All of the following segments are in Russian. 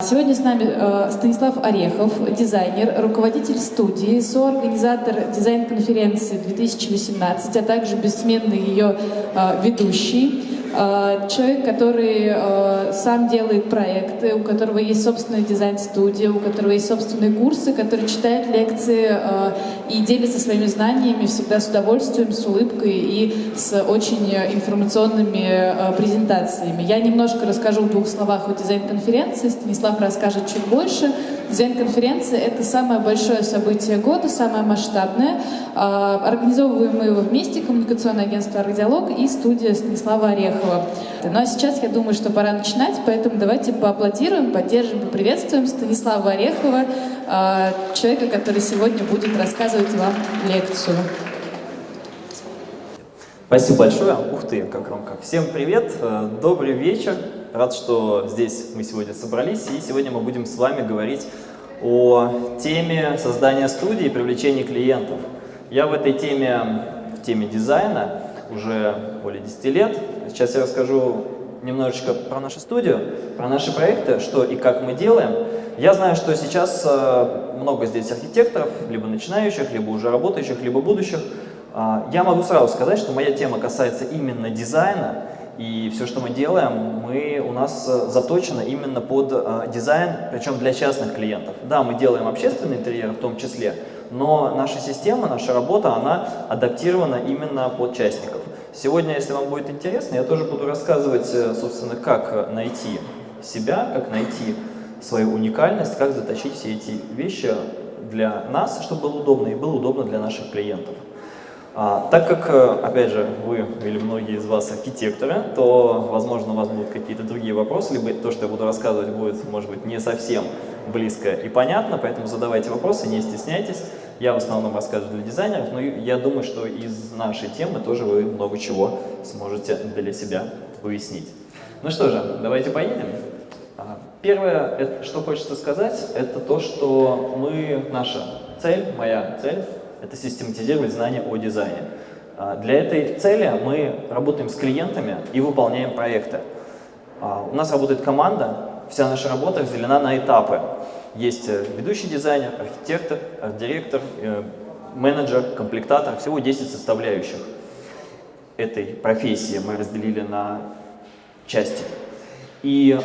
Сегодня с нами э, Станислав Орехов, дизайнер, руководитель студии, соорганизатор дизайн-конференции 2018, а также бессменный ее э, ведущий. Э, человек, который э, сам делает проекты, у которого есть собственная дизайн-студия, у которого есть собственные курсы, который читает лекции э, и делится своими знаниями всегда с удовольствием, с улыбкой и с очень информационными презентациями. Я немножко расскажу в двух словах о дизайн-конференции, Станислав расскажет чуть больше. Дизайн-конференция — это самое большое событие года, самое масштабное. Организовываем мы его вместе, коммуникационное агентство «Ардиалог» и студия Станислава Орехова. Ну а сейчас я думаю, что пора начинать, поэтому давайте поаплодируем, поддержим, поприветствуем Станислава Орехова, человека, который сегодня будет рассказывать вам лекцию. Спасибо большое. Ух ты, как громко. Всем привет, добрый вечер. Рад, что здесь мы сегодня собрались, и сегодня мы будем с вами говорить о теме создания студии и привлечения клиентов. Я в этой теме, в теме дизайна, уже более 10 лет. Сейчас я расскажу немножечко про нашу студию, про наши проекты, что и как мы делаем. Я знаю, что сейчас э, много здесь архитекторов, либо начинающих, либо уже работающих, либо будущих. А, я могу сразу сказать, что моя тема касается именно дизайна, и все, что мы делаем, мы, у нас э, заточено именно под э, дизайн, причем для частных клиентов. Да, мы делаем общественный интерьер в том числе, но наша система, наша работа, она адаптирована именно под частников. Сегодня, если вам будет интересно, я тоже буду рассказывать, э, собственно, как найти себя, как найти свою уникальность, как заточить все эти вещи для нас, чтобы было удобно, и было удобно для наших клиентов. А, так как, э, опять же, вы или многие из вас архитекторы, то, возможно, у вас будут какие-то другие вопросы, либо то, что я буду рассказывать, будет, может быть, не совсем близко и понятно, поэтому задавайте вопросы, не стесняйтесь. Я в основном рассказываю для дизайнеров, но я думаю, что из нашей темы тоже вы много чего сможете для себя выяснить. Ну что же, давайте поедем. А, первое, что хочется сказать, это то, что мы, наша цель, моя цель, это систематизировать знания о дизайне. А, для этой цели мы работаем с клиентами и выполняем проекты. А, у нас работает команда, вся наша работа разделена на этапы. Есть э, ведущий дизайнер, архитектор, арт-директор, э, менеджер, комплектатор, всего 10 составляющих этой профессии мы разделили на части. И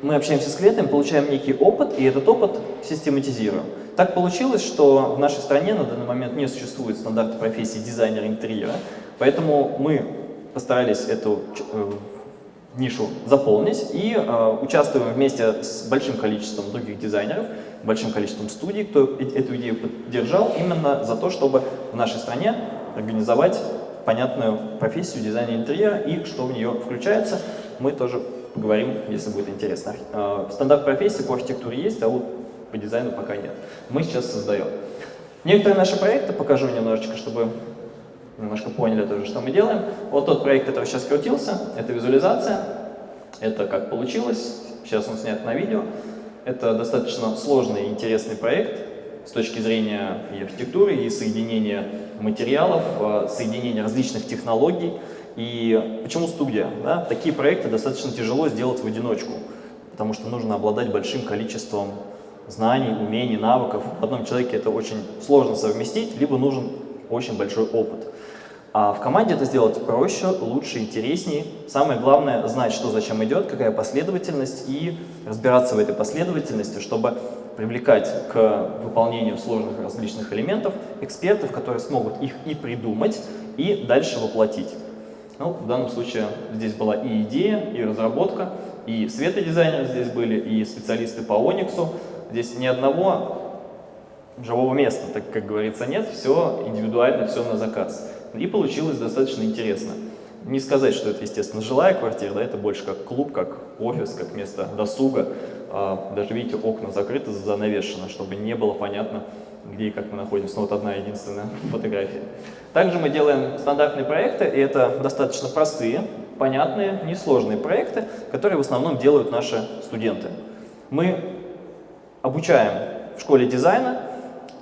мы общаемся с клиентами, получаем некий опыт, и этот опыт систематизируем. Так получилось, что в нашей стране на данный момент не существует стандарта профессии дизайнера интерьера, поэтому мы постарались эту э, нишу заполнить и э, участвуем вместе с большим количеством других дизайнеров, большим количеством студий, кто эту идею поддержал именно за то, чтобы в нашей стране организовать понятную профессию дизайна интерьера и что в нее включается, мы тоже поговорим, если будет интересно. Э, стандарт профессии по архитектуре есть, а вот по дизайну пока нет. Мы сейчас создаем. Некоторые наши проекты покажу немножечко, чтобы немножко поняли тоже, что мы делаем. Вот тот проект, который сейчас крутился, это визуализация. Это как получилось. Сейчас он снят на видео. Это достаточно сложный и интересный проект с точки зрения и архитектуры, и соединения материалов, а, соединения различных технологий. И почему студия? Да? Такие проекты достаточно тяжело сделать в одиночку, потому что нужно обладать большим количеством знаний, умений, навыков. В одном человеке это очень сложно совместить, либо нужен очень большой опыт. А в команде это сделать проще, лучше, интереснее. Самое главное знать, что зачем идет, какая последовательность, и разбираться в этой последовательности, чтобы привлекать к выполнению сложных различных элементов экспертов, которые смогут их и придумать, и дальше воплотить. Ну, в данном случае здесь была и идея, и разработка, и светодизайнеры здесь были, и специалисты по Ониксу. Здесь ни одного живого места, так как говорится, нет, все индивидуально, все на заказ. И получилось достаточно интересно. Не сказать, что это, естественно, жилая квартира, да, это больше как клуб, как офис, как место досуга. А, даже, видите, окна закрыты, занавешены, чтобы не было понятно, где и как мы находимся. Ну, вот одна единственная фотография. Также мы делаем стандартные проекты, и это достаточно простые, понятные, несложные проекты, которые в основном делают наши студенты. Мы обучаем в школе дизайна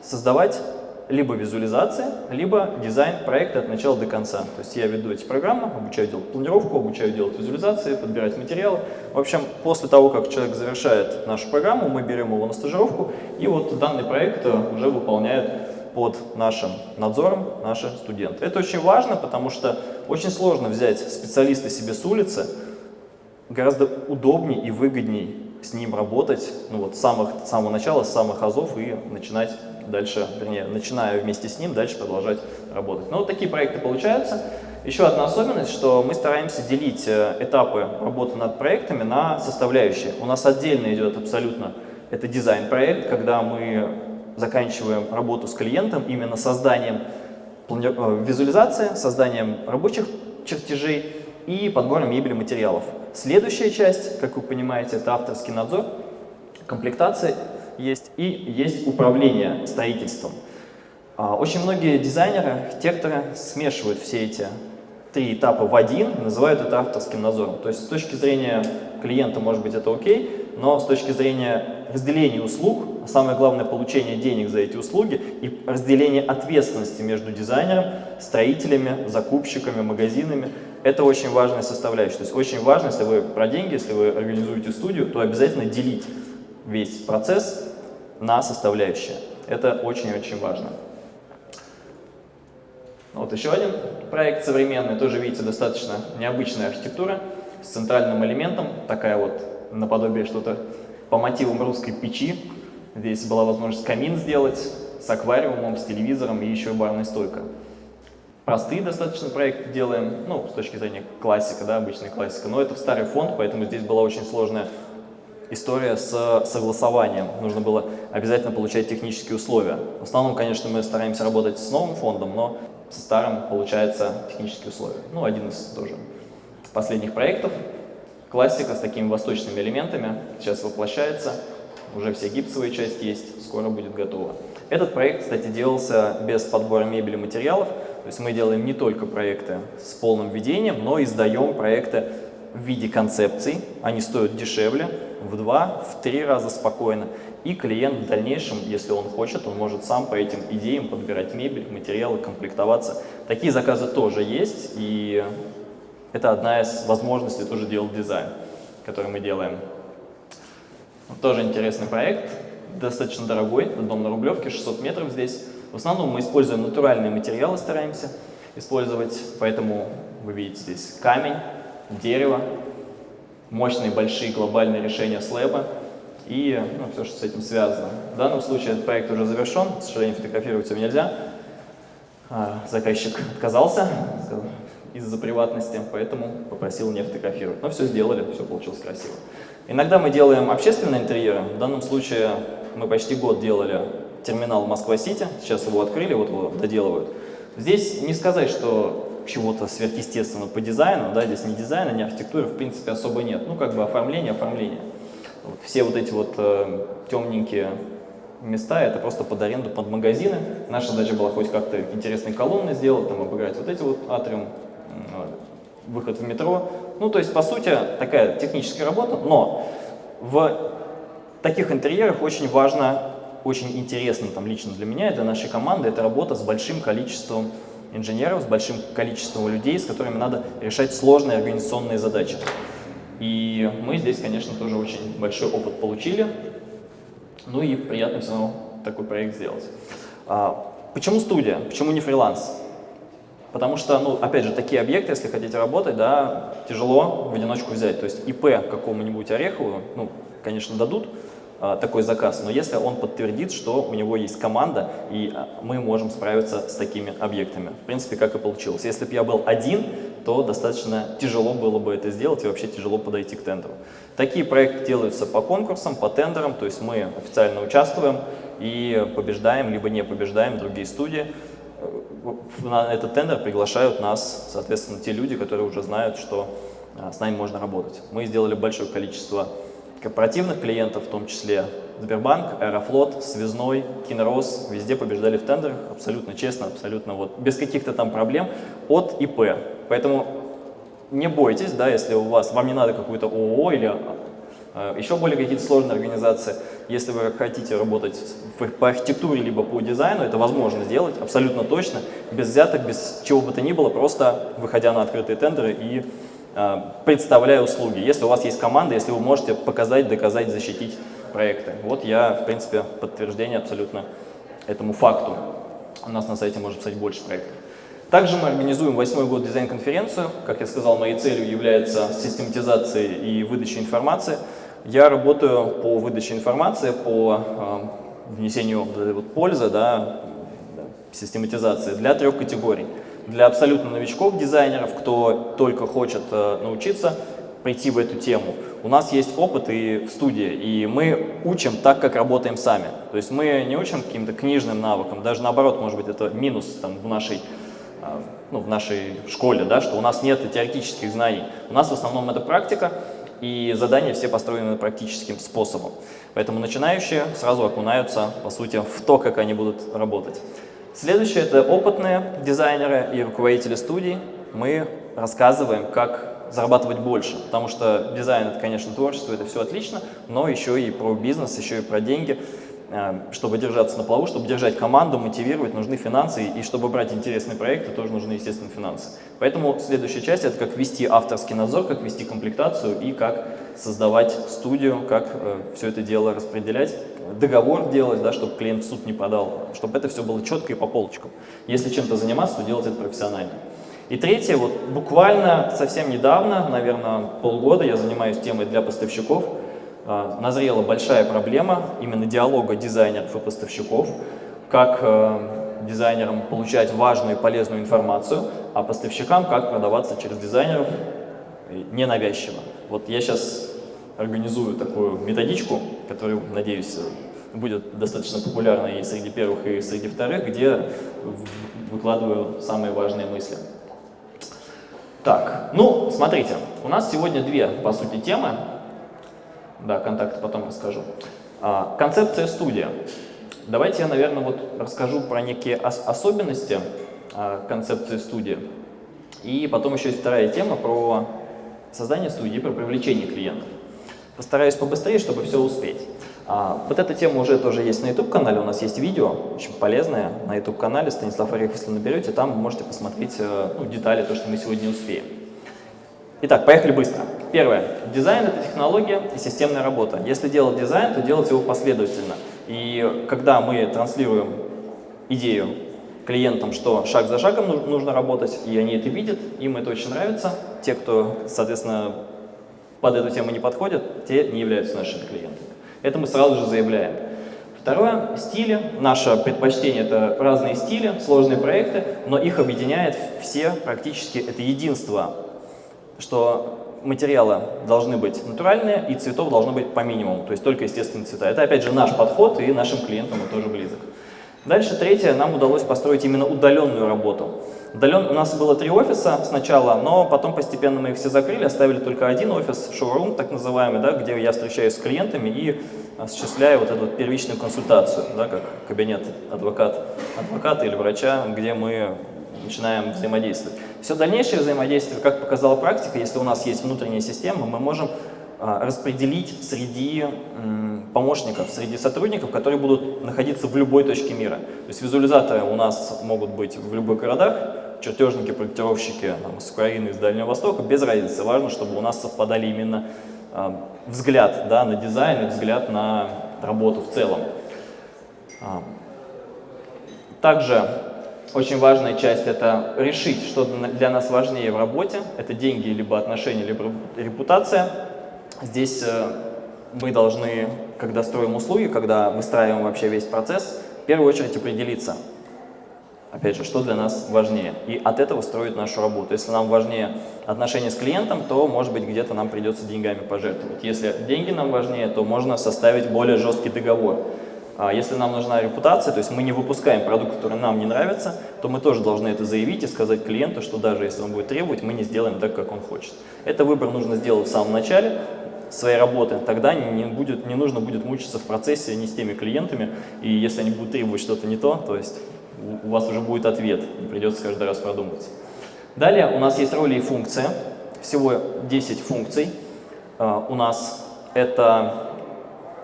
создавать либо визуализация, либо дизайн проекта от начала до конца. То есть я веду эти программы, обучаю делать планировку, обучаю делать визуализации, подбирать материалы. В общем, после того, как человек завершает нашу программу, мы берем его на стажировку, и вот данный проект уже выполняют под нашим надзором наши студенты. Это очень важно, потому что очень сложно взять специалиста себе с улицы, гораздо удобнее и выгоднее с ним работать ну вот, с, самых, с самого начала, с самых азов и начинать дальше, вернее, начиная вместе с ним, дальше продолжать работать. Но вот такие проекты получаются. Еще одна особенность, что мы стараемся делить э, этапы работы над проектами на составляющие. У нас отдельно идет абсолютно это дизайн-проект, когда мы заканчиваем работу с клиентом именно созданием э, визуализации, созданием рабочих чертежей и подбором мебели материалов. Следующая часть, как вы понимаете, это авторский надзор, комплектация есть и есть управление строительством. А, очень многие дизайнеры, архитекторы смешивают все эти три этапа в один и называют это авторским надзором. То есть с точки зрения клиента, может быть, это окей, но с точки зрения разделения услуг, а самое главное получение денег за эти услуги и разделение ответственности между дизайнером, строителями, закупщиками, магазинами, это очень важная составляющая. То есть очень важно, если вы про деньги, если вы организуете студию, то обязательно делить весь процесс на составляющие. Это очень-очень важно. Вот еще один проект современный, тоже, видите, достаточно необычная архитектура с центральным элементом, такая вот наподобие что-то по мотивам русской печи. Здесь была возможность камин сделать с аквариумом, с телевизором и еще барной стойкой. Простые достаточно проекты делаем, ну, с точки зрения классика, да, обычная классика, но это в старый фонд, поэтому здесь была очень сложная история с согласованием. Нужно было обязательно получать технические условия. В основном, конечно, мы стараемся работать с новым фондом, но со старым получается технические условия. Ну, один из тоже последних проектов. Классика с такими восточными элементами сейчас воплощается. Уже все гипсовые части есть, скоро будет готово. Этот проект, кстати, делался без подбора мебели и материалов. То есть мы делаем не только проекты с полным введением, но и сдаем проекты в виде концепций. Они стоят дешевле, в два, в три раза спокойно. И клиент в дальнейшем, если он хочет, он может сам по этим идеям подбирать мебель, материалы, комплектоваться. Такие заказы тоже есть, и это одна из возможностей тоже делать дизайн, который мы делаем. Тоже интересный проект, достаточно дорогой, дом на Рублевке, 600 метров здесь. В основном мы используем натуральные материалы, стараемся использовать, поэтому вы видите здесь камень, дерево, мощные большие глобальные решения слэба и ну, все, что с этим связано. В данном случае этот проект уже завершен, к сожалению, фотографировать его нельзя. А, заказчик отказался, из-за приватности, поэтому попросил не фотографировать. Но все сделали, все получилось красиво. Иногда мы делаем общественные интерьеры. В данном случае мы почти год делали терминал Москва-Сити, сейчас его открыли, вот его доделывают. Здесь не сказать, что чего-то сверхъестественного по дизайну, да, здесь ни дизайна, ни архитектуры в принципе особо нет. Ну, как бы оформление, оформление. Вот все вот эти вот э, темненькие места, это просто под аренду, под магазины. Наша задача была хоть как-то интересные колонны сделать, там обыграть вот эти вот атриум, выход в метро. Ну, то есть, по сути, такая техническая работа, но в таких интерьерах очень важно, очень интересно там лично для меня и для нашей команды, это работа с большим количеством инженеров, с большим количеством людей, с которыми надо решать сложные организационные задачи. И мы здесь, конечно, тоже очень большой опыт получили. Ну и приятно все равно такой проект сделать. А, почему студия? Почему не фриланс? Потому что, ну, опять же, такие объекты, если хотите работать, да, тяжело в одиночку взять. То есть ИП какому-нибудь Орехову, ну, конечно, дадут такой заказ, но если он подтвердит, что у него есть команда, и а, мы можем справиться с такими объектами. В принципе, как и получилось. Если бы я был один, то достаточно тяжело было бы это сделать и вообще тяжело подойти к тендеру. Такие проекты делаются по конкурсам, по тендерам, то есть мы официально участвуем и побеждаем, либо не побеждаем другие студии на этот тендер приглашают нас, соответственно, те люди, которые уже знают, что а, с нами можно работать. Мы сделали большое количество корпоративных клиентов, в том числе Сбербанк, Аэрофлот, Связной, Кинорос, везде побеждали в тендерах, абсолютно честно, абсолютно вот, без каких-то там проблем от ИП. Поэтому не бойтесь, да, если у вас, вам не надо какую-то ООО или Э, Еще более какие-то сложные организации, если вы хотите работать по архитектуре либо по дизайну, это возможно сделать абсолютно точно, без взяток, без чего бы то ни было, просто выходя на открытые тендеры и представляя услуги. Если у вас есть команда, если вы можете показать, доказать, защитить проекты. Вот я, в принципе, подтверждение абсолютно этому факту. У нас на сайте можно писать больше проектов. Также мы организуем восьмой год дизайн-конференцию. Как я сказал, моей целью является систематизация и выдача информации. Я работаю по выдаче информации, по э, внесению вот, пользы, да, систематизации для трех категорий. Для абсолютно новичков, дизайнеров, кто только хочет э, научиться прийти в эту тему. У нас есть опыт и в студии, и мы учим так, как работаем сами. То есть мы не учим каким-то книжным навыкам, даже наоборот, может быть, это минус там, в нашей ну, в нашей школе, да, что у нас нет теоретических знаний. У нас в основном это практика, и задания все построены практическим способом. Поэтому начинающие сразу окунаются, по сути, в то, как они будут работать. Следующее – это опытные дизайнеры и руководители студий. Мы рассказываем, как зарабатывать больше, потому что дизайн – это, конечно, творчество, это все отлично, но еще и про бизнес, еще и про деньги – чтобы держаться на плаву, чтобы держать команду, мотивировать, нужны финансы, и чтобы брать интересные проекты, тоже нужны, естественно, финансы. Поэтому следующая часть – это как вести авторский надзор, как вести комплектацию и как создавать студию, как э, все это дело распределять, договор делать, да, чтобы клиент в суд не подал, чтобы это все было четко и по полочкам. Если чем-то заниматься, то делать это профессионально. И третье, вот буквально совсем недавно, наверное, полгода я занимаюсь темой для поставщиков – назрела большая проблема именно диалога дизайнеров и поставщиков, как э, дизайнерам получать важную и полезную информацию, а поставщикам как продаваться через дизайнеров ненавязчиво. Вот я сейчас организую такую методичку, которая, надеюсь, будет достаточно популярна и среди первых, и среди вторых, где выкладываю самые важные мысли. Так, ну, смотрите, у нас сегодня две, по сути, темы. Да, контакты потом расскажу. А, концепция студия. Давайте я, наверное, вот расскажу про некие ос особенности а, концепции студии. И потом еще есть вторая тема про создание студии, про привлечение клиентов. Постараюсь побыстрее, чтобы все успеть. А, вот эта тема уже тоже есть на YouTube-канале, у нас есть видео, очень полезное на YouTube-канале, Станислав Орехов, если наберете, там вы можете посмотреть э, ну, детали, то, что мы сегодня успеем. Итак, поехали быстро. Первое. Дизайн — это технология и системная работа. Если делать дизайн, то делать его последовательно. И когда мы транслируем идею клиентам, что шаг за шагом нужно работать, и они это видят, им это очень нравится. Те, кто, соответственно, под эту тему не подходят, те не являются нашими клиентами. Это мы сразу же заявляем. Второе, стили. Наше предпочтение – это разные стили, сложные проекты, но их объединяет все практически, это единство что материалы должны быть натуральные и цветов должно быть по минимуму, то есть только естественные цвета. Это опять же наш подход и нашим клиентам он тоже близок. Дальше третье, нам удалось построить именно удаленную работу. Удален... У нас было три офиса сначала, но потом постепенно мы их все закрыли, оставили только один офис, шоурум так называемый, да, где я встречаюсь с клиентами и осуществляю вот эту вот первичную консультацию, да, как кабинет адвокат, адвоката или врача, где мы начинаем взаимодействовать. Все дальнейшее взаимодействие, как показала практика, если у нас есть внутренняя система, мы можем а, распределить среди помощников, среди сотрудников, которые будут находиться в любой точке мира. То есть визуализаторы у нас могут быть в любых городах, чертежники, проектировщики там, из Украины, из Дальнего Востока, без разницы. Важно, чтобы у нас совпадали именно э, взгляд да, на дизайн и взгляд на работу в целом. А, также очень важная часть – это решить, что для нас важнее в работе. Это деньги, либо отношения, либо репутация. Здесь э, мы должны, когда строим услуги, когда выстраиваем вообще весь процесс, в первую очередь определиться, опять же, что для нас важнее. И от этого строить нашу работу. Если нам важнее отношения с клиентом, то, может быть, где-то нам придется деньгами пожертвовать. Если деньги нам важнее, то можно составить более жесткий договор. А если нам нужна репутация, то есть мы не выпускаем продукт, который нам не нравится, то мы тоже должны это заявить и сказать клиенту, что даже если он будет требовать, мы не сделаем так, как он хочет. Это выбор нужно сделать в самом начале своей работы, тогда не, будет, не нужно будет мучиться в процессе не с теми клиентами, и если они будут требовать что-то не то, то есть у вас уже будет ответ, не придется каждый раз продумывать. Далее у нас есть роли и функции, всего 10 функций. А, у нас Это,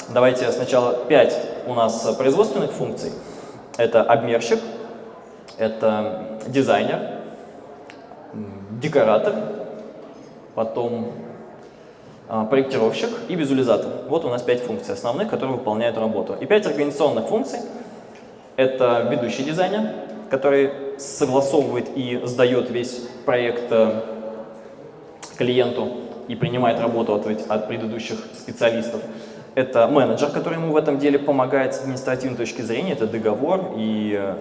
давайте сначала 5 у нас производственных функций. Это обмерщик, это дизайнер, декоратор, потом а, проектировщик и визуализатор. Вот у нас пять функций основных, которые выполняют работу. И пять организационных функций. Это ведущий дизайнер, который согласовывает и сдает весь проект э, клиенту и принимает работу от, от предыдущих специалистов. Это менеджер, который ему в этом деле помогает с административной точки зрения, это договор и э,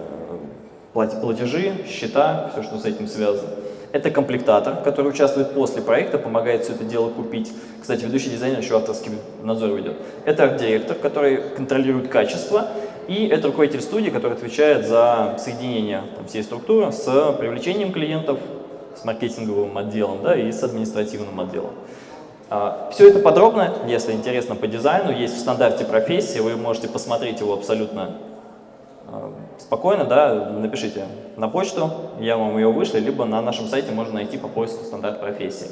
платежи, счета, все, что с этим связано. Это комплектатор, который участвует после проекта, помогает все это дело купить. Кстати, ведущий дизайнер еще авторский надзор ведет. Это арт-директор, который контролирует качество. И это руководитель студии, который отвечает за соединение там, всей структуры с привлечением клиентов, с маркетинговым отделом да, и с административным отделом. А, все это подробно, если интересно по дизайну, есть в стандарте профессии, вы можете посмотреть его абсолютно а, спокойно, да, напишите на почту, я вам ее вышлю, либо на нашем сайте можно найти по поиску стандарт профессии.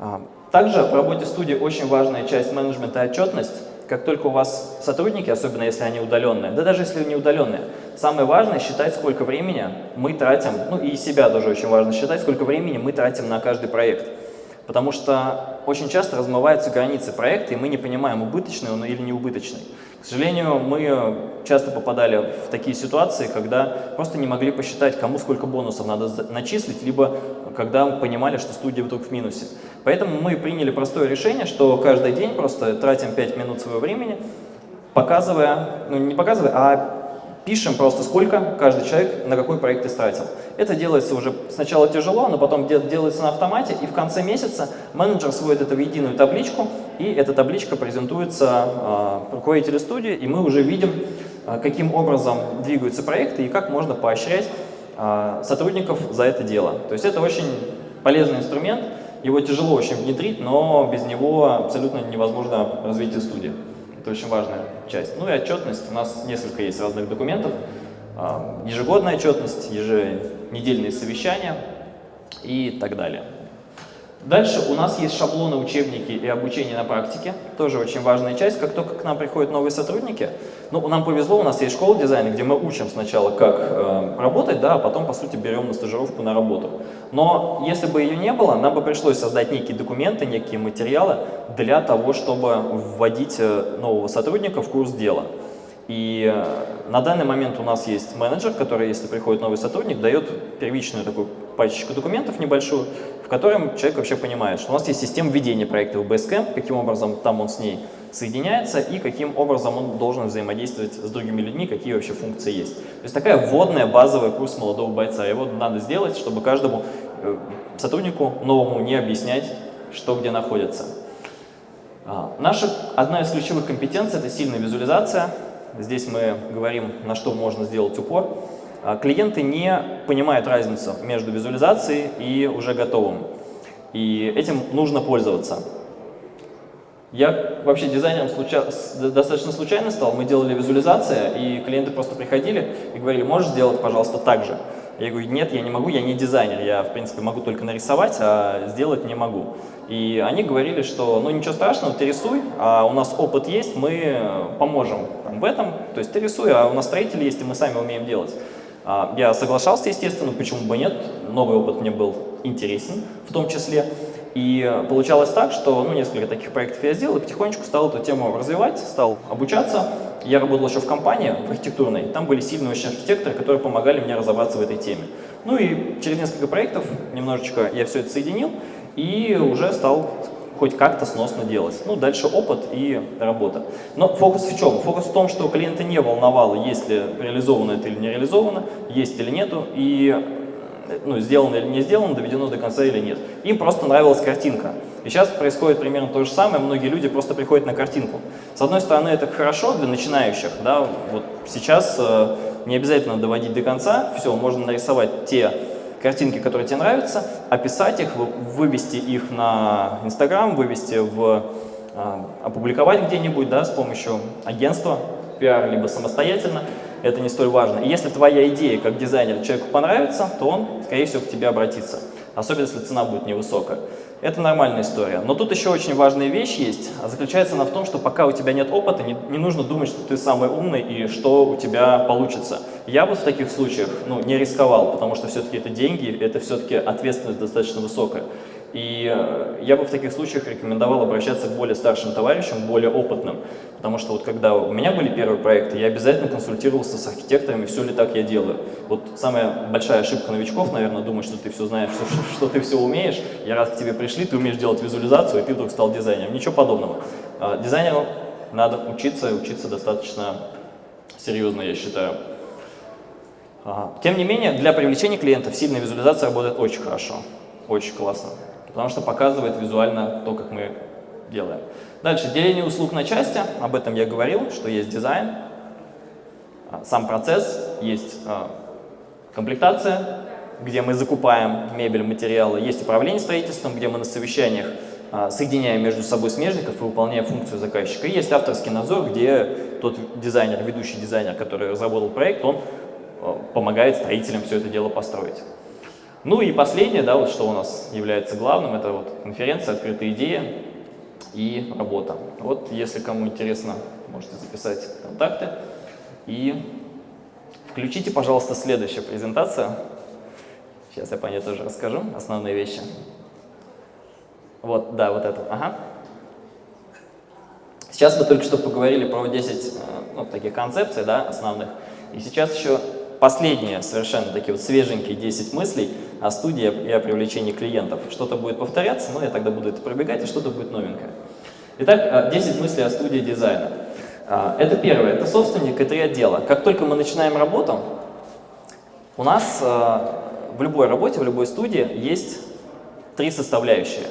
А, также в работе студии очень важная часть менеджмента и отчетность. Как только у вас сотрудники, особенно если они удаленные, да даже если не удаленные, самое важное считать, сколько времени мы тратим, ну и себя тоже очень важно считать, сколько времени мы тратим на каждый проект. Потому что очень часто размываются границы проекта, и мы не понимаем, убыточный он или не убыточный. К сожалению, мы часто попадали в такие ситуации, когда просто не могли посчитать, кому сколько бонусов надо начислить, либо когда понимали, что студия вдруг в минусе. Поэтому мы приняли простое решение, что каждый день просто тратим 5 минут своего времени, показывая, ну не показывая, а пишем просто, сколько каждый человек на какой проект истратил. Это делается уже сначала тяжело, но потом делается на автомате, и в конце месяца менеджер сводит это в единую табличку, и эта табличка презентуется э, руководителю студии, и мы уже видим, э, каким образом двигаются проекты и как можно поощрять э, сотрудников за это дело. То есть это очень полезный инструмент, его тяжело очень внедрить, но без него абсолютно невозможно развитие студии. Это очень важная часть. Ну и отчетность. У нас несколько есть разных документов. А, ежегодная отчетность, еженедельные совещания и так далее. Дальше у нас есть шаблоны, учебники и обучение на практике. Тоже очень важная часть. Как только к нам приходят новые сотрудники, ну, нам повезло, у нас есть школа дизайна, где мы учим сначала, как э, работать, да, а потом, по сути, берем на стажировку на работу. Но если бы ее не было, нам бы пришлось создать некие документы, некие материалы для того, чтобы вводить э, нового сотрудника в курс дела. И э, на данный момент у нас есть менеджер, который, если приходит новый сотрудник, дает первичную такую пачечку документов небольшую, в котором человек вообще понимает, что у нас есть система ведения проекта в Basecamp, каким образом там он с ней соединяется и каким образом он должен взаимодействовать с другими людьми, какие вообще функции есть. То есть такая вводная базовая курс молодого бойца. Его надо сделать, чтобы каждому э, сотруднику новому не объяснять, что где находится. А, наша одна из ключевых компетенций – это сильная визуализация. Здесь мы говорим, на что можно сделать упор. А, клиенты не понимают разницу между визуализацией и уже готовым. И этим нужно пользоваться. Я вообще дизайнером случа... достаточно случайно стал, мы делали визуализация, и клиенты просто приходили и говорили, можешь сделать, пожалуйста, так же. Я говорю, нет, я не могу, я не дизайнер, я, в принципе, могу только нарисовать, а сделать не могу. И они говорили, что, ну, ничего страшного, ты рисуй, а у нас опыт есть, мы поможем там, в этом, то есть ты рисуй, а у нас строители есть, и мы сами умеем делать. А, я соглашался, естественно, почему бы нет, новый опыт мне был интересен в том числе. И получалось так, что ну, несколько таких проектов я сделал и потихонечку стал эту тему развивать, стал обучаться. Я работал еще в компании, в архитектурной, там были сильные очень архитекторы, которые помогали мне разобраться в этой теме. Ну и через несколько проектов немножечко я все это соединил и уже стал хоть как-то сносно делать. Ну, дальше опыт и работа. Но фокус в чем? Фокус в том, что клиента не волновало, есть ли реализовано это или не реализовано, есть или нету, и ну, сделано или не сделано, доведено до конца или нет. Им просто нравилась картинка. И сейчас происходит примерно то же самое, многие люди просто приходят на картинку. С одной стороны, это хорошо для начинающих, да, вот сейчас э, не обязательно доводить до конца, все, можно нарисовать те картинки, которые тебе нравятся, описать их, вывести их на Инстаграм, вывести в, э, опубликовать где-нибудь, да, с помощью агентства, пиар, либо самостоятельно, это не столь важно. И если твоя идея как дизайнер человеку понравится, то он, скорее всего, к тебе обратится. Особенно, если цена будет невысокая. Это нормальная история. Но тут еще очень важная вещь есть. А заключается она в том, что пока у тебя нет опыта, не, не нужно думать, что ты самый умный и что у тебя получится. Я бы в таких случаях ну, не рисковал, потому что все-таки это деньги, это все-таки ответственность достаточно высокая. И э, я бы в таких случаях рекомендовал обращаться к более старшим товарищам, более опытным. Потому что вот когда у меня были первые проекты, я обязательно консультировался с архитекторами, все ли так я делаю. Вот самая большая ошибка новичков, наверное, думать, что ты все знаешь, что, что ты все умеешь. Я раз к тебе пришли, ты умеешь делать визуализацию, и ты вдруг стал дизайнером. Ничего подобного. А, дизайнеру надо учиться, и учиться достаточно серьезно, я считаю. Тем не менее, для привлечения клиентов сильная визуализация работает очень хорошо, очень классно потому что показывает визуально то, как мы делаем. Дальше, деление услуг на части, об этом я говорил, что есть дизайн, а, сам процесс, есть а, комплектация, где мы закупаем мебель, материалы, есть управление строительством, где мы на совещаниях а, соединяем между собой смежников и выполняем функцию заказчика. И есть авторский надзор, где тот дизайнер, ведущий дизайнер, который разработал проект, он помогает строителям все это дело построить. Ну и последнее, да, вот что у нас является главным, это вот конференция, открытые идеи и работа. Вот если кому интересно, можете записать контакты и включите, пожалуйста, следующую презентацию. Сейчас я по ней тоже расскажу, основные вещи. Вот, да, вот это, ага. Сейчас мы только что поговорили про 10 э, ну, таких концепций, да, основных. И сейчас еще последние, совершенно такие вот свеженькие 10 мыслей о студии и о привлечении клиентов. Что-то будет повторяться, но я тогда буду это пробегать, и что-то будет новенькое. Итак, 10 а, мыслей о студии дизайна. А, это первое, это собственник и три отдела. Как только мы начинаем работу, у нас а, в любой работе, в любой студии есть три составляющие.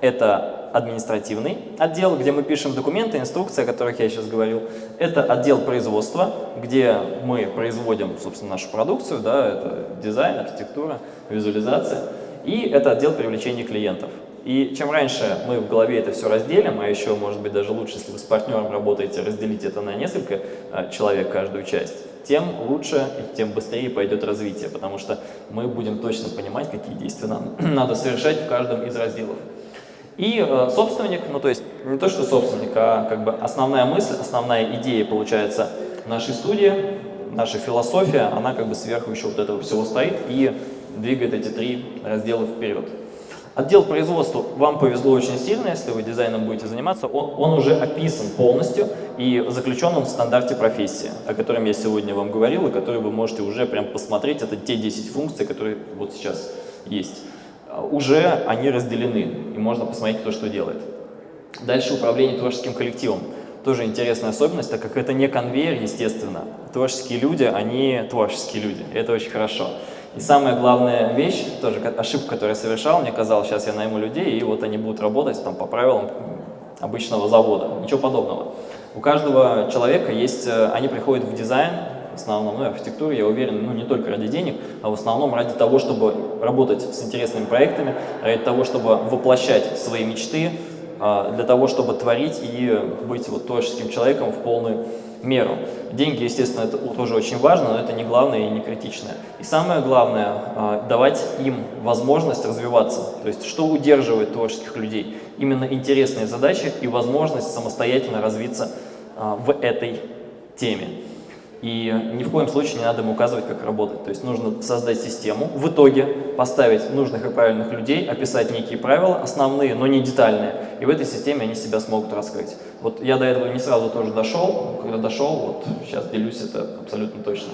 Это административный отдел, где мы пишем документы, инструкции, о которых я сейчас говорил. Это отдел производства, где мы производим, собственно, нашу продукцию, да, это дизайн, архитектура, визуализация. И это отдел привлечения клиентов. И чем раньше мы в голове это все разделим, а еще, может быть, даже лучше, если вы с партнером работаете, разделить это на несколько а, человек, каждую часть, тем лучше и тем быстрее пойдет развитие, потому что мы будем точно понимать, какие действия нам надо совершать в каждом из разделов. И э, собственник, ну то есть не то, что собственник, а как бы основная мысль, основная идея, получается, нашей студии, наша философия, она как бы сверху еще вот этого всего стоит и двигает эти три раздела вперед. Отдел производства вам повезло очень сильно, если вы дизайном будете заниматься, он, он уже описан полностью и заключен он в стандарте профессии, о котором я сегодня вам говорил, и который вы можете уже прям посмотреть, это те 10 функций, которые вот сейчас есть. Уже они разделены, и можно посмотреть, кто что делает. Дальше управление творческим коллективом. Тоже интересная особенность, так как это не конвейер, естественно. Творческие люди, они творческие люди, это очень хорошо. И самая главная вещь, тоже ошибка, которую я совершал, мне казалось, сейчас я найму людей, и вот они будут работать там, по правилам обычного завода. Ничего подобного. У каждого человека есть, э, они приходят в дизайн, в основном, ну, архитектуру, я уверен, ну, не только ради денег, а в основном ради того, чтобы работать с интересными проектами, ради того, чтобы воплощать свои мечты, а, для того, чтобы творить и быть вот творческим человеком в полную меру. Деньги, естественно, это тоже очень важно, но это не главное и не критичное. И самое главное, а, давать им возможность развиваться. То есть, что удерживает творческих людей? Именно интересные задачи и возможность самостоятельно развиться а, в этой теме. И ни в коем случае не надо им указывать, как работать. То есть нужно создать систему, в итоге поставить нужных и правильных людей, описать некие правила, основные, но не детальные, и в этой системе они себя смогут раскрыть. Вот я до этого не сразу тоже дошел, когда дошел, вот сейчас делюсь это абсолютно точно.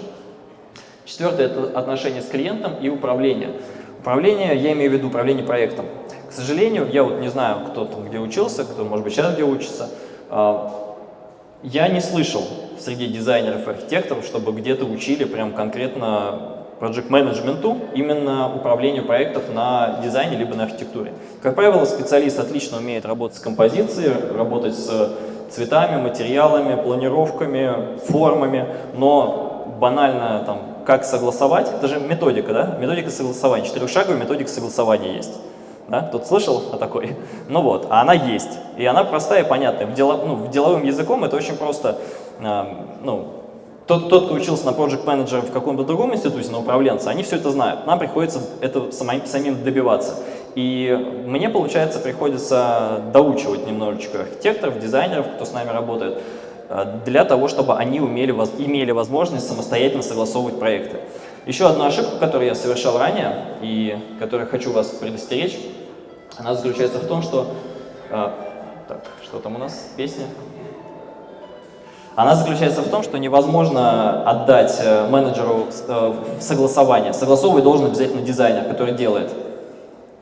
Четвертое – это отношение с клиентом и управление. Управление, я имею в виду управление проектом. К сожалению, я вот не знаю, кто там где учился, кто, может быть, сейчас где учится, а, я не слышал среди дизайнеров и архитекторов, чтобы где-то учили прям конкретно project менеджменту именно управлению проектов на дизайне либо на архитектуре. Как правило, специалист отлично умеет работать с композицией, работать с цветами, материалами, планировками, формами, но банально там, как согласовать, это же методика, да? Методика согласования, четырехшаговая методика согласования есть. Да? Кто-то слышал о такой? Ну вот, а она есть. И она простая и понятная. В, дело, ну, в деловым языком это очень просто. Э, ну, тот, тот, кто учился на project manager в каком-то другом институте, на управленца, они все это знают. Нам приходится это самим, самим добиваться. И мне, получается, приходится доучивать немножечко архитекторов, дизайнеров, кто с нами работает, э, для того, чтобы они умели, имели возможность самостоятельно согласовывать проекты. Еще одна ошибка, которую я совершал ранее и которую хочу вас предостеречь, она заключается в том, что... Э, так, что там у нас? Песня? Она заключается в том, что невозможно отдать э, менеджеру э, согласование. Согласовывать должен обязательно дизайнер, который делает.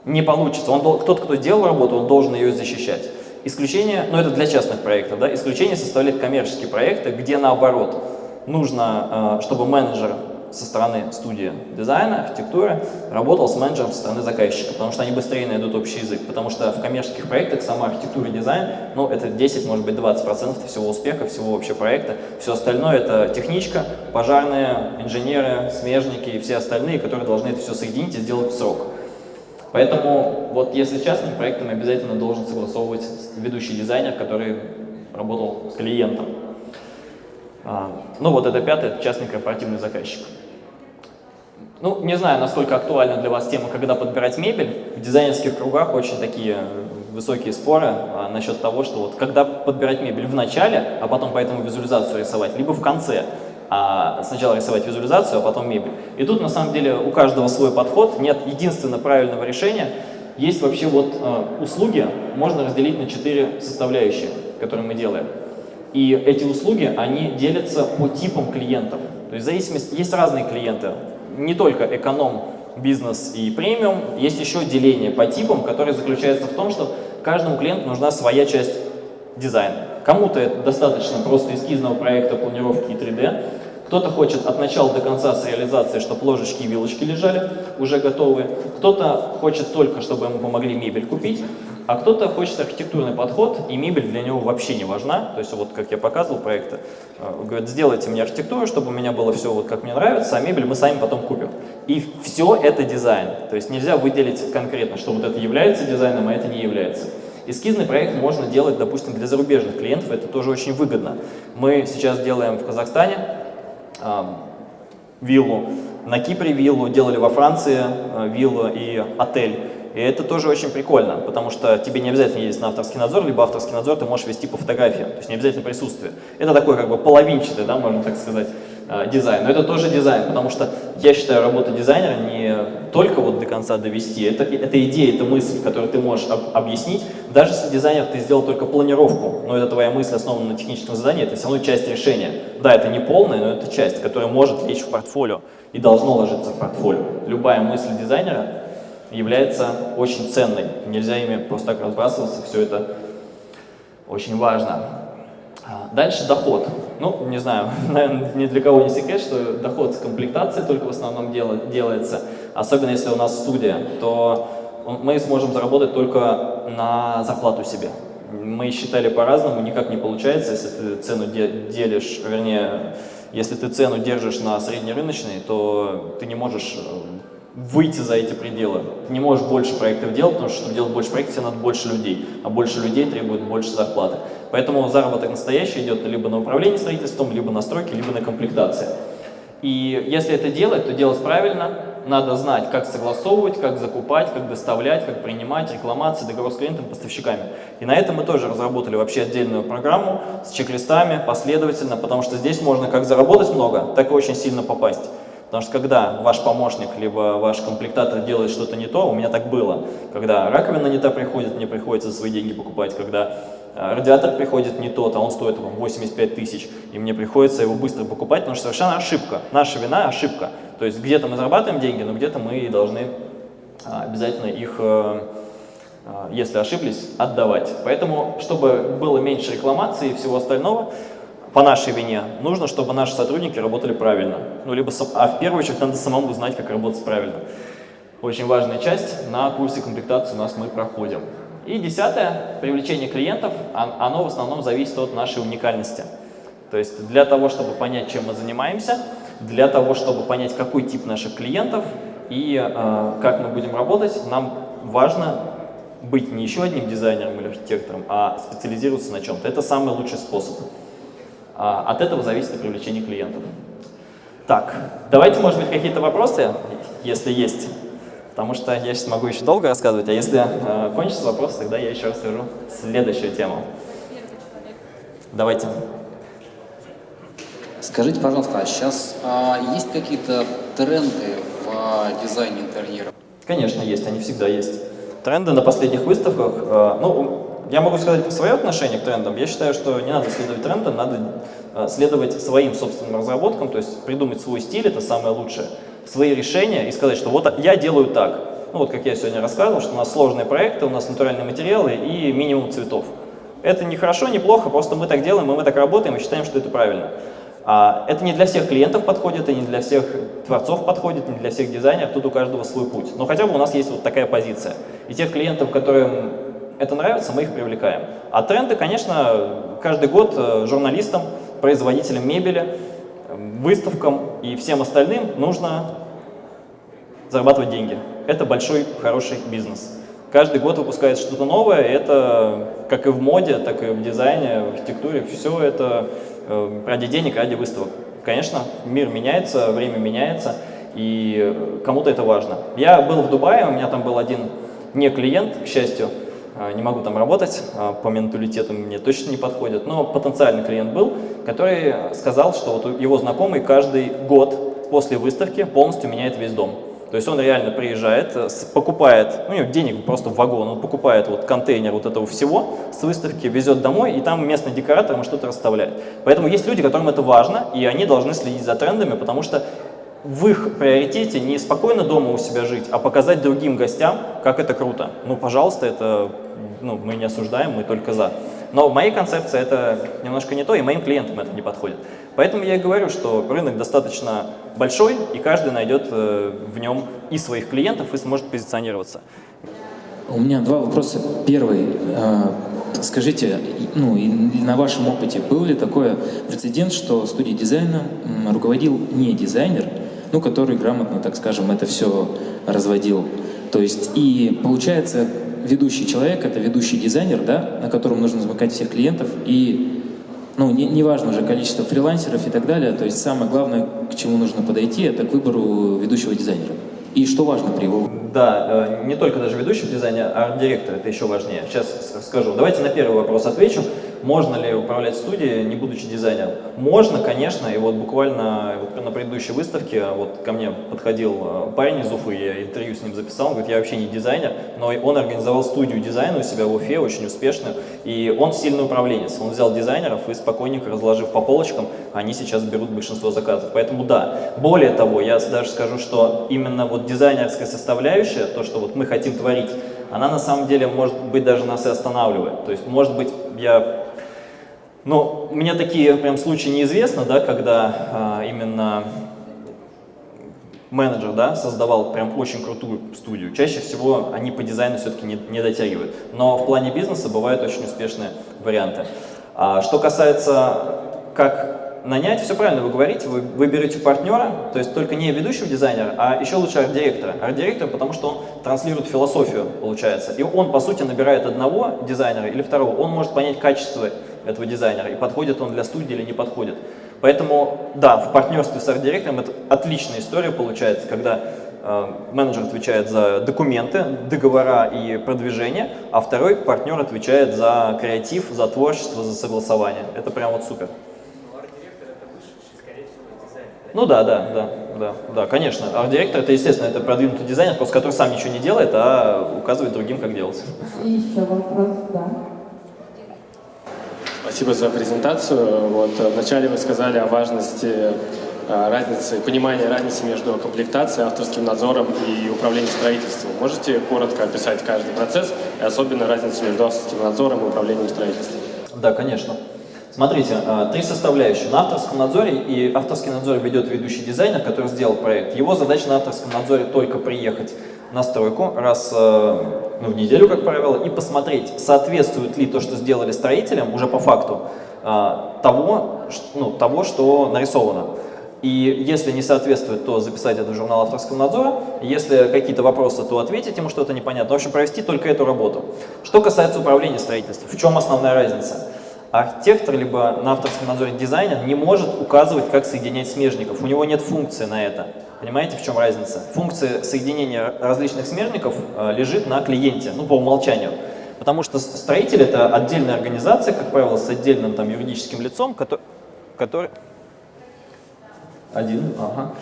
Не получится. Кто-то, кто делал работу, он должен ее защищать. Исключение, ну это для частных проектов, да, исключение составляют коммерческие проекты, где наоборот нужно, э, чтобы менеджер со стороны студии дизайна, архитектуры, работал с менеджером со стороны заказчика, потому что они быстрее найдут общий язык, потому что в коммерческих проектах сама архитектура и дизайн, ну, это 10, может быть, 20% всего успеха, всего вообще проекта. Все остальное — это техничка, пожарные, инженеры, смежники и все остальные, которые должны это все соединить и сделать в срок. Поэтому вот если частным проектом обязательно должен согласовывать ведущий дизайнер, который работал с клиентом. А, ну вот это пятый, это частный корпоративный заказчик. Ну, не знаю, насколько актуальна для вас тема, когда подбирать мебель. В дизайнерских кругах очень такие высокие споры а, насчет того, что вот когда подбирать мебель в начале, а потом поэтому визуализацию рисовать, либо в конце. А сначала рисовать визуализацию, а потом мебель. И тут на самом деле у каждого свой подход, нет единственно правильного решения. Есть вообще вот э, услуги, можно разделить на четыре составляющие, которые мы делаем. И эти услуги, они делятся по типам клиентов. То есть зависимость, есть разные клиенты не только эконом, бизнес и премиум, есть еще деление по типам, которое заключается в том, что каждому клиенту нужна своя часть дизайна. Кому-то это достаточно просто эскизного проекта, планировки и 3D, кто-то хочет от начала до конца с реализацией, чтобы ложечки и вилочки лежали уже готовые, кто-то хочет только, чтобы ему помогли мебель купить, а кто-то хочет архитектурный подход, и мебель для него вообще не важна. То есть вот как я показывал проекты, э, говорят, сделайте мне архитектуру, чтобы у меня было все вот как мне нравится, а мебель мы сами потом купим. И все это дизайн. То есть нельзя выделить конкретно, что вот это является дизайном, а это не является. Эскизный проект можно делать, допустим, для зарубежных клиентов, это тоже очень выгодно. Мы сейчас делаем в Казахстане э, виллу, на Кипре виллу, делали во Франции э, виллу и отель. И это тоже очень прикольно, потому что тебе не обязательно ездить на авторский надзор, либо авторский надзор ты можешь вести по фотографиям, то есть не обязательно присутствие. Это такой как бы половинчатый, да, можно так сказать, э, дизайн. Но это тоже дизайн, потому что я считаю, работа дизайнера не только вот до конца довести, это, это идея, это мысль, которую ты можешь об, объяснить. Даже если дизайнер ты сделал только планировку, но это твоя мысль основана на техническом задании, это все равно часть решения. Да, это не полная, но это часть, которая может лечь в портфолио и должно ложиться в портфолио. Любая мысль дизайнера является очень ценной. Нельзя ими просто так разбрасываться, все это очень важно. А, дальше доход. Ну, не знаю, наверное, ни для кого не секрет, что доход с комплектацией только в основном дел, делается. Особенно если у нас студия, то мы сможем заработать только на зарплату себе. Мы считали по-разному, никак не получается, если ты цену делишь, вернее, если ты цену держишь на среднерыночной, то ты не можешь выйти за эти пределы. Ты не можешь больше проектов делать, потому что, чтобы делать больше проектов, тебе надо больше людей, а больше людей требует больше зарплаты. Поэтому заработок настоящий идет либо на управление строительством, либо на стройке, либо на комплектации. И если это делать, то делать правильно, надо знать, как согласовывать, как закупать, как доставлять, как принимать, рекламации, договор с клиентом, поставщиками. И на этом мы тоже разработали вообще отдельную программу с чек-листами, последовательно, потому что здесь можно как заработать много, так и очень сильно попасть. Потому что когда ваш помощник, либо ваш комплектатор делает что-то не то, у меня так было, когда раковина не та приходит, мне приходится свои деньги покупать, когда э, радиатор приходит не тот, а он стоит 85 тысяч, и мне приходится его быстро покупать, потому что совершенно ошибка. Наша вина – ошибка. То есть где-то мы зарабатываем деньги, но где-то мы должны а, обязательно их, э, э, если ошиблись, отдавать. Поэтому, чтобы было меньше рекламации и всего остального, по нашей вине, нужно, чтобы наши сотрудники работали правильно. Ну, либо, а в первую очередь надо самому знать, как работать правильно. Очень важная часть, на курсе комплектации у нас мы проходим. И десятое, привлечение клиентов, оно в основном зависит от нашей уникальности. То есть для того, чтобы понять, чем мы занимаемся, для того, чтобы понять, какой тип наших клиентов и э, как мы будем работать, нам важно быть не еще одним дизайнером или архитектором, а специализироваться на чем-то. Это самый лучший способ. А, от этого зависит и привлечение клиентов. Так, давайте, может быть, какие-то вопросы, если есть. Потому что я сейчас могу еще долго рассказывать, а если э, кончится вопрос, тогда я еще расскажу следующую тему. Давайте. Скажите, пожалуйста, а сейчас а, есть какие-то тренды в а, дизайне интерьера? Конечно, есть, они всегда есть. Тренды на последних выставках, э, ну, я могу сказать свое отношение к трендам. Я считаю, что не надо следовать трендам, надо э, следовать своим собственным разработкам, то есть придумать свой стиль, это самое лучшее, свои решения и сказать, что вот я делаю так. Ну вот как я сегодня рассказывал, что у нас сложные проекты, у нас натуральные материалы и минимум цветов. Это не хорошо, не плохо, просто мы так делаем, и мы так работаем, и считаем, что это правильно. А это не для всех клиентов подходит, и не для всех творцов подходит, не для всех дизайнеров, тут у каждого свой путь. Но хотя бы у нас есть вот такая позиция. И тех клиентов, которым это нравится, мы их привлекаем. А тренды, конечно, каждый год э, журналистам, производителям мебели, выставкам и всем остальным нужно зарабатывать деньги. Это большой, хороший бизнес. Каждый год выпускается что-то новое, это как и в моде, так и в дизайне, в архитектуре, все это э, ради денег, ради выставок. Конечно, мир меняется, время меняется, и кому-то это важно. Я был в Дубае, у меня там был один не клиент, к счастью, не могу там работать, а, по менталитету мне точно не подходит, но потенциальный клиент был, который сказал, что вот его знакомый каждый год после выставки полностью меняет весь дом. То есть он реально приезжает, э, покупает, ну, у него денег просто в вагон, он покупает вот контейнер вот этого всего с выставки, везет домой, и там местный декоратор ему что-то расставляет. Поэтому есть люди, которым это важно, и они должны следить за трендами, потому что в их приоритете не спокойно дома у себя жить, а показать другим гостям, как это круто. Ну, пожалуйста, это ну, мы не осуждаем, мы только за. Но в моей концепции это немножко не то, и моим клиентам это не подходит. Поэтому я и говорю, что рынок достаточно большой, и каждый найдет э, в нем и своих клиентов, и сможет позиционироваться. У меня два вопроса. Первый. Э, скажите, ну, на вашем опыте был ли такой прецедент, что студией дизайна руководил не дизайнер, ну, который грамотно, так скажем, это все разводил? То есть, и получается, ведущий человек — это ведущий дизайнер, да, на котором нужно замыкать всех клиентов, и ну, не, не важно уже количество фрилансеров и так далее, то есть самое главное, к чему нужно подойти, это к выбору ведущего дизайнера. И что важно при его... Да, э, не только даже ведущего дизайнера, а арт-директора, это еще важнее. Сейчас скажу. Давайте на первый вопрос отвечу. Можно ли управлять студией, не будучи дизайнером? Можно, конечно, и вот буквально вот на предыдущей выставке вот ко мне подходил э, парень из Уфы, я интервью с ним записал, он говорит, я вообще не дизайнер, но он организовал студию дизайна у себя в Уфе, очень успешную, и он сильный управленец, он взял дизайнеров и спокойненько разложив по полочкам, они сейчас берут большинство заказов. Поэтому да, более того, я даже скажу, что именно вот дизайнерская составляющая, то, что вот мы хотим творить, она на самом деле, может быть, даже нас и останавливает. То есть, может быть, я но у меня такие прям случаи неизвестны, да, когда а, именно менеджер да, создавал прям очень крутую студию. Чаще всего они по дизайну все-таки не, не дотягивают. Но в плане бизнеса бывают очень успешные варианты. А, что касается, как нанять, все правильно вы говорите, вы, вы берете партнера, то есть только не ведущего дизайнера, а еще лучше арт-директора. Арт-директор, потому что он транслирует философию, получается. И он, по сути, набирает одного дизайнера или второго, он может понять качество этого дизайнера, и подходит он для студии или не подходит. Поэтому, да, в партнерстве с арт-директором это отличная история получается, когда э, менеджер отвечает за документы, договора и продвижение, а второй партнер отвечает за креатив, за творчество, за согласование. Это прям вот супер. Ну да, да, да, да, да, конечно. Арт-директор это, естественно, это продвинутый дизайнер, просто который сам ничего не делает, а указывает другим, как делать. И еще вопрос, да. Спасибо за презентацию. Вот, вначале вы сказали о важности э, разницы, понимания разницы между комплектацией, авторским надзором и управлением строительством. Можете коротко описать каждый процесс и особенно разницу между авторским надзором и управлением строительством? Да, конечно. Смотрите, э, три составляющие. На авторском надзоре, и авторский надзор ведет ведущий дизайнер, который сделал проект. Его задача на авторском надзоре только приехать на стройку раз э, ну, в неделю, как правило, и посмотреть, соответствует ли то, что сделали строителям, уже по факту, э, того, ну, того, что нарисовано. И если не соответствует, то записать это в журнал авторского надзора. Если какие-то вопросы, то ответить ему что-то непонятно. В общем, провести только эту работу. Что касается управления строительством, в чем основная разница? Архитектор, либо на авторском надзоре дизайнер не может указывать, как соединять смежников. У него нет функции на это. Понимаете, в чем разница? Функция соединения различных смежников э, лежит на клиенте, ну, по умолчанию. Потому что строитель — это отдельная организация, как правило, с отдельным там, юридическим лицом, который... который... Один, ага.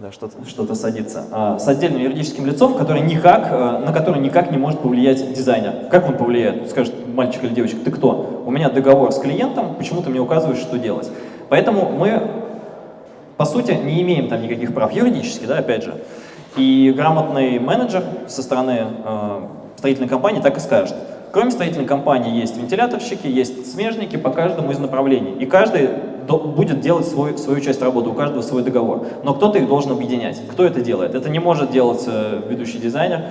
Да, что-то что, -то, садится. А, с отдельным юридическим лицом, который никак, э, на который никак не может повлиять дизайнер. Как он повлияет? Скажет мальчик или девочка, ты кто? У меня договор с клиентом, почему ты мне указываешь, что делать? Поэтому мы, по сути, не имеем там никаких прав юридически, да, опять же. И грамотный менеджер со стороны э, строительной компании так и скажет. Кроме строительной компании есть вентиляторщики, есть смежники по каждому из направлений. И каждый будет делать свой, свою часть работы, у каждого свой договор. Но кто-то их должен объединять. Кто это делает? Это не может делать ведущий дизайнер,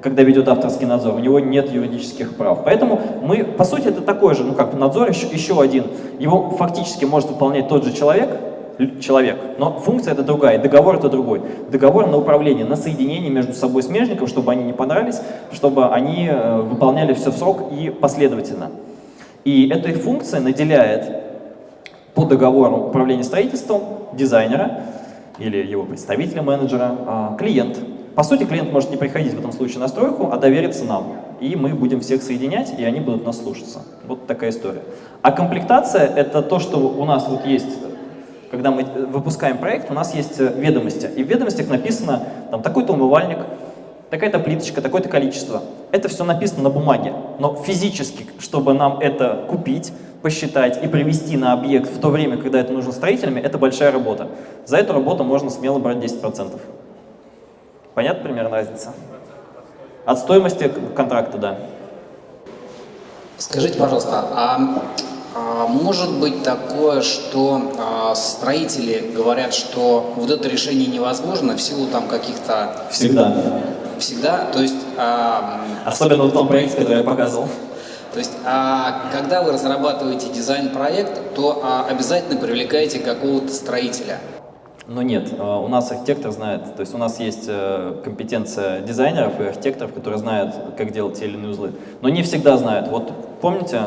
когда ведет авторский надзор, у него нет юридических прав. Поэтому мы, по сути, это такой же, ну как надзор еще, еще один. Его фактически может выполнять тот же человек, человек, но функция это другая, договор это другой. Договор на управление, на соединение между собой смежников, чтобы они не понравились, чтобы они э, выполняли все в срок и последовательно. И этой функцией наделяет по договору управления строительством дизайнера или его представителя, менеджера, а, клиент. По сути, клиент может не приходить в этом случае на стройку, а довериться нам. И мы будем всех соединять, и они будут нас слушаться. Вот такая история. А комплектация — это то, что у нас вот есть когда мы выпускаем проект, у нас есть э, ведомости. И в ведомостях написано там такой-то умывальник, такая-то плиточка, такое-то количество. Это все написано на бумаге. Но физически, чтобы нам это купить, посчитать и привести на объект в то время, когда это нужно строителями, это большая работа. За эту работу можно смело брать 10%. Понятно примерно разница? От стоимости контракта, да. Скажите, пожалуйста, а может быть такое, что а, строители говорят, что вот это решение невозможно в силу там каких-то... Всегда. Всегда? То есть... А, Особенно в том проекте, который я показывал. То есть, а, когда вы разрабатываете дизайн-проект, то а, обязательно привлекаете какого-то строителя. Но нет, а, у нас архитектор знает, то есть у нас есть э, компетенция дизайнеров и архитекторов, которые знают, как делать те или иные узлы. Но не всегда знают. Вот помните,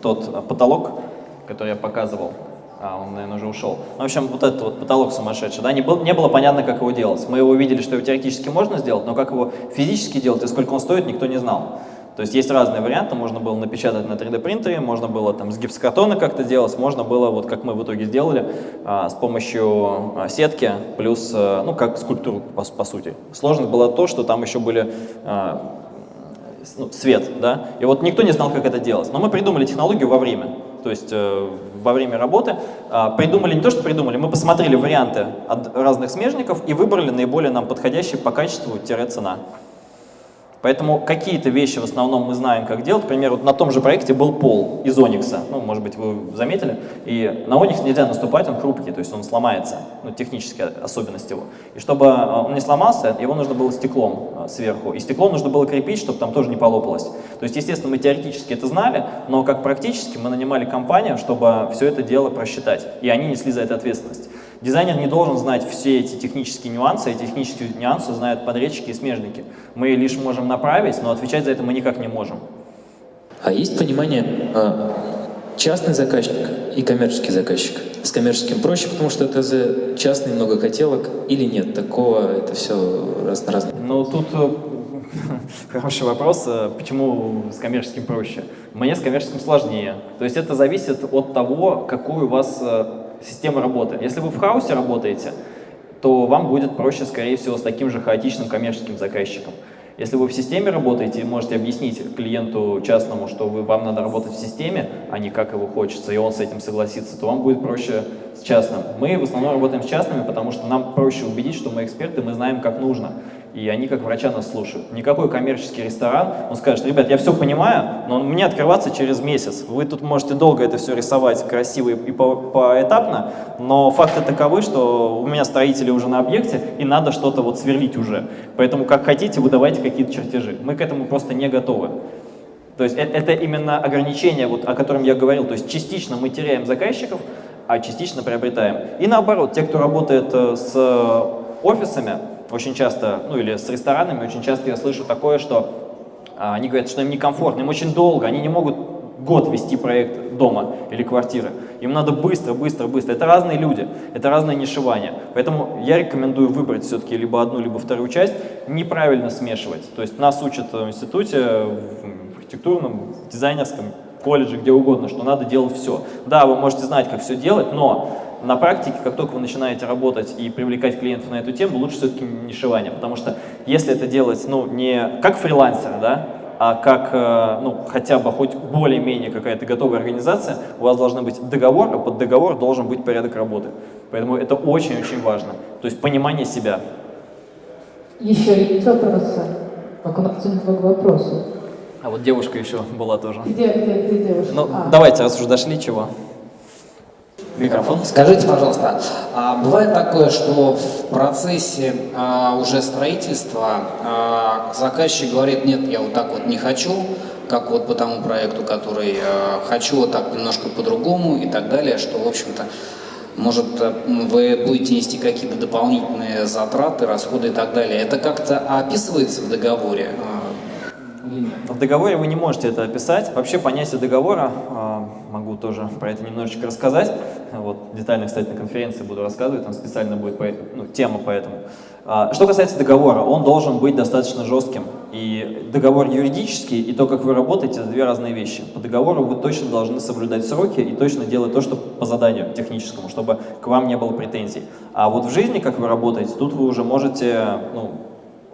тот потолок, который я показывал, а, он, наверное, уже ушел. Ну, в общем, вот этот вот потолок сумасшедший, да, не, был, не было понятно, как его делать. Мы его увидели, что его теоретически можно сделать, но как его физически делать и сколько он стоит, никто не знал. То есть есть разные варианты, можно было напечатать на 3D принтере, можно было там с гипсокартона как-то делать, можно было, вот как мы в итоге сделали, а, с помощью а, сетки, плюс, а, ну, как скульптуру, по, по сути. Сложность было то, что там еще были а, ну, свет, да, и вот никто не знал, как это делать. Но мы придумали технологию во время, то есть э, во время работы э, придумали не то, что придумали, мы посмотрели варианты от разных смежников и выбрали наиболее нам подходящий по качеству-цена. Поэтому какие-то вещи в основном мы знаем, как делать. Например, вот на том же проекте был пол из оникса. Ну, может быть, вы заметили. И на оникс нельзя наступать, он хрупкий, то есть он сломается. Ну, техническая особенность его. И чтобы э, он не сломался, его нужно было стеклом э, сверху. И стекло нужно было крепить, чтобы там тоже не полопалось. То есть, естественно, мы теоретически это знали, но как практически мы нанимали компанию, чтобы все это дело просчитать. И они несли за это ответственность. Дизайнер не должен знать все эти технические нюансы, и технические нюансы знают подрядчики и смежники. Мы лишь можем направить, но отвечать за это мы никак не можем. А есть понимание, а, частный заказчик и коммерческий заказчик? С коммерческим проще, потому что это за частный много хотелок или нет? Такого это все раз на раз. Ну, тут э, хороший вопрос, э, почему с коммерческим проще? Мне с коммерческим сложнее. То есть это зависит от того, какой у вас э, система работы. Если вы в хаосе работаете, то вам будет проще, скорее всего, с таким же хаотичным коммерческим заказчиком. Если вы в системе работаете можете объяснить клиенту частному, что вы, вам надо работать в системе, а не как его хочется, и он с этим согласится, то вам будет проще с частным. Мы в основном работаем с частными, потому что нам проще убедить, что мы эксперты, мы знаем, как нужно и они как врача нас слушают. Никакой коммерческий ресторан, он скажет, ребят, я все понимаю, но мне открываться через месяц. Вы тут можете долго это все рисовать красиво и по поэтапно, но факты таковы, что у меня строители уже на объекте, и надо что-то вот сверлить уже. Поэтому как хотите, выдавайте какие-то чертежи. Мы к этому просто не готовы. То есть это, это именно ограничение, вот, о котором я говорил. То есть частично мы теряем заказчиков, а частично приобретаем. И наоборот, те, кто работает э, с офисами, очень часто, ну или с ресторанами, очень часто я слышу такое, что а, они говорят, что им некомфортно, им очень долго, они не могут год вести проект дома или квартиры. Им надо быстро, быстро, быстро. Это разные люди, это разное нишевание. Поэтому я рекомендую выбрать все-таки либо одну, либо вторую часть, неправильно смешивать. То есть нас учат в институте, в архитектурном, дизайнерском, колледже, где угодно, что надо делать все. Да, вы можете знать, как все делать, но на практике, как только вы начинаете работать и привлекать клиентов на эту тему, лучше все-таки нишевание, потому что если это делать, ну, не как фрилансер, да, а как, э, ну, хотя бы хоть более-менее какая-то готовая организация, у вас должен быть договор, а под договор должен быть порядок работы. Поэтому это очень-очень важно. То есть понимание себя. Еще есть вопросы? Так у нас много вопросов. А вот девушка еще была тоже. Где, где, где девушка? Ну, А. давайте, раз уже дошли, чего? Микрофон. Скажите, пожалуйста, а бывает такое, что в процессе а, уже строительства а, заказчик говорит, нет, я вот так вот не хочу, как вот по тому проекту, который а, хочу вот так немножко по-другому и так далее, что, в общем-то, может, э, вы будете нести какие-то дополнительные затраты, расходы и так далее. Это как-то описывается в договоре? а? В договоре вы не можете это описать. Вообще понятие договора, а, могу тоже про это немножечко рассказать. Вот, детально, кстати, на конференции буду рассказывать, там специально будет по, ну, тема по этому. А, Что касается договора, он должен быть достаточно жестким. И договор юридический, и то, как вы работаете, это две разные вещи. По договору вы точно должны соблюдать сроки и точно делать то, что по заданию техническому, чтобы к вам не было претензий. А вот в жизни, как вы работаете, тут вы уже можете ну,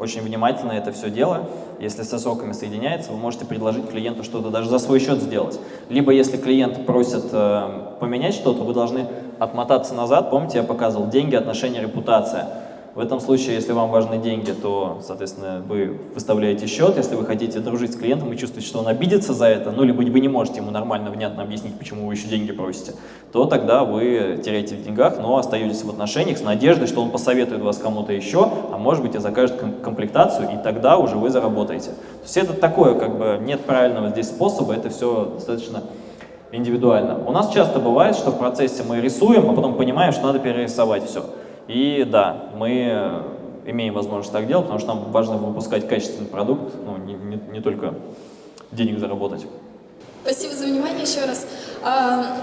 очень внимательно это все дело. Если со сроками соединяется, вы можете предложить клиенту что-то даже за свой счет сделать. Либо если клиент просит э, поменять что-то, вы должны отмотаться назад. Помните, я показывал деньги, отношения, репутация. В этом случае, если вам важны деньги, то, соответственно, вы выставляете счет. Если вы хотите дружить с клиентом и чувствуете, что он обидится за это, ну, либо вы не можете ему нормально, внятно объяснить, почему вы еще деньги просите, то тогда вы теряете в деньгах, но остаетесь в отношениях с надеждой, что он посоветует вас кому-то еще, а может быть и закажет ком- комплектацию, и тогда уже вы заработаете. То есть это такое, как бы, нет правильного здесь способа, это все достаточно индивидуально. У нас часто бывает, что в процессе мы рисуем, а потом понимаем, что надо перерисовать все. И да, мы имеем возможность так делать, потому что нам важно выпускать качественный продукт, ну, не, не- не только денег заработать. Спасибо за внимание еще раз. А,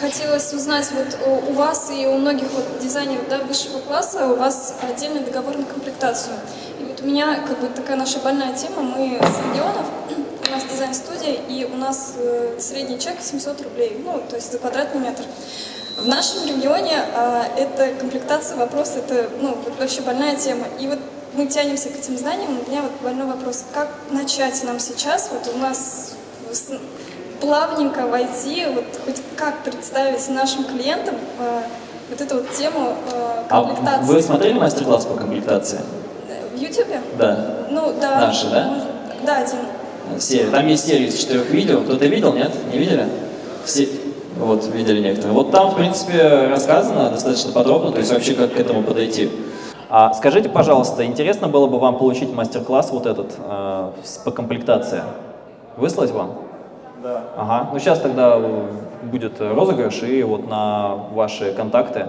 хотелось узнать, вот у, у вас и у многих вот дизайнеров да, высшего класса у вас отдельный договор на комплектацию. И вот у меня как бы такая наша больная тема, мы с регионов, у нас дизайн-студия, и у нас э, средний чек 700 рублей, ну, то есть за квадратный метр. В нашем регионе а, эта комплектация вопрос, это ну, вообще больная тема. И вот мы тянемся к этим знаниям, у меня вот больной вопрос, как начать нам сейчас, вот у нас плавненько войти, вот хоть как представить нашим клиентам э, вот эту вот тему э, А комплектации. вы смотрели мастер-класс по комплектации? В Ютубе? Да. Ну, да. Наши, да? может, Да, один. Серия. Там есть серия из четырех видео. Кто-то видел, нет? Не видели? Все... Вот, видели некоторые. Вот там, в принципе, рассказано достаточно подробно, то есть вообще как к этому подойти. А скажите, пожалуйста, интересно было бы вам получить мастер-класс вот этот э, по комплектации? Выслать вам? Да. Ага. Ну сейчас тогда э, будет розыгрыш, и вот на ваши контакты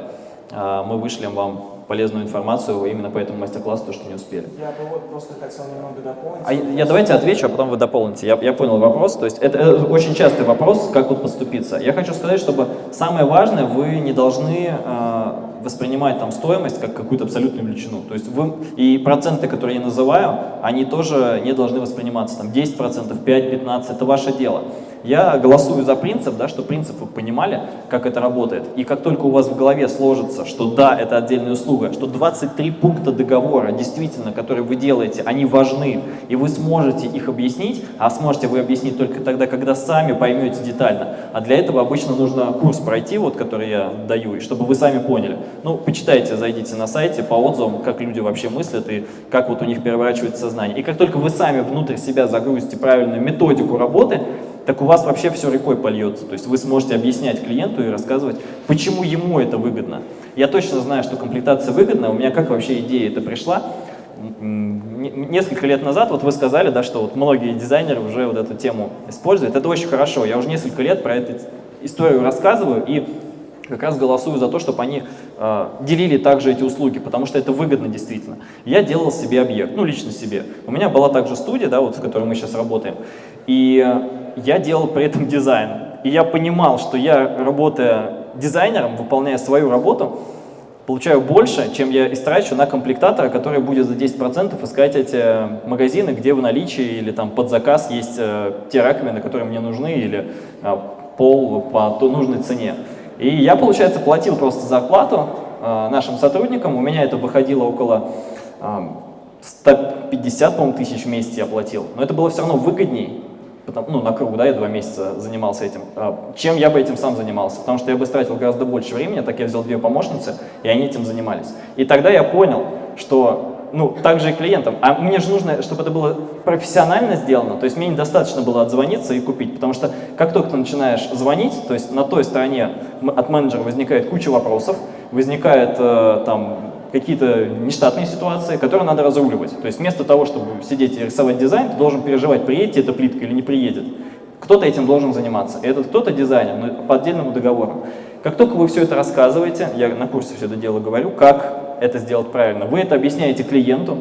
э, мы вышлем вам полезную информацию именно по этому мастер-классу, то, что не успели. Я бы вот просто хотел немного дополнить. А я давайте отвечу, а потом вы дополните. Я, я понял вопрос. То есть это, это очень частый вопрос, как вот поступиться. Я хочу сказать, чтобы самое важное, вы не должны э, воспринимать там стоимость как какую-то абсолютную величину. То есть вы, и проценты, которые я называю, они тоже не должны восприниматься там 10%, 5%, 15%, это ваше дело. Я голосую за принцип, да, что принцип вы понимали, как это работает. И как только у вас в голове сложится, что да, это отдельная услуга, что 23 пункта договора, действительно, которые вы делаете, они важны, и вы сможете их объяснить, а сможете вы объяснить только тогда, когда сами поймете детально. А для этого обычно нужно курс пройти, вот, который я даю, и чтобы вы сами поняли. Ну, почитайте, зайдите на сайте по отзывам, как люди вообще мыслят и как вот у них переворачивается сознание. И как только вы сами внутрь себя загрузите правильную методику работы, так у вас вообще все рекой польется. То есть вы сможете объяснять клиенту и рассказывать, почему ему это выгодно. Я точно знаю, что комплектация выгодна. У меня как вообще идея это пришла? Несколько лет назад, вот вы сказали, да, что вот многие дизайнеры уже вот эту тему используют. Это очень хорошо. Я уже несколько лет про эту историю рассказываю и как раз голосую за то, чтобы они э, делили также эти услуги, потому что это выгодно действительно. Я делал себе объект, ну лично себе. У меня была также студия, да, вот, в которой мы сейчас работаем. И я делал при этом дизайн. И я понимал, что я, работая дизайнером, выполняя свою работу, получаю больше, чем я истрачу на комплектатора, который будет за 10% искать эти магазины, где в наличии или там под заказ есть э, те раковины, которые мне нужны, или э, пол по нужной цене. И я, получается, платил просто зарплату э, нашим сотрудникам, у меня это выходило около э, 150, по тысяч в месяц я платил, но это было все равно выгодней, потому, ну, на круг, да, я два месяца занимался этим, а, чем я бы этим сам занимался, потому что я бы тратил гораздо больше времени, так я взял две помощницы, и они этим занимались. И тогда я понял, что, ну, также и клиентам, а мне же нужно, чтобы это было профессионально сделано, то есть мне недостаточно было отзвониться и купить, потому что как только ты начинаешь звонить, то есть на той стороне от менеджера возникает куча вопросов, возникает э, там какие-то нештатные ситуации, которые надо разруливать. То есть вместо того, чтобы сидеть и рисовать дизайн, ты должен переживать, приедет эта плитка или не приедет. Кто-то этим должен заниматься. И этот кто-то дизайнер, но по отдельному договору. Как только вы все это рассказываете, я на курсе все это дело говорю, как это сделать правильно, вы это объясняете клиенту,